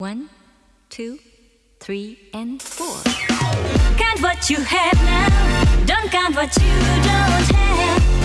One, two, three, and four. Count what you have now. Don't count what you don't have.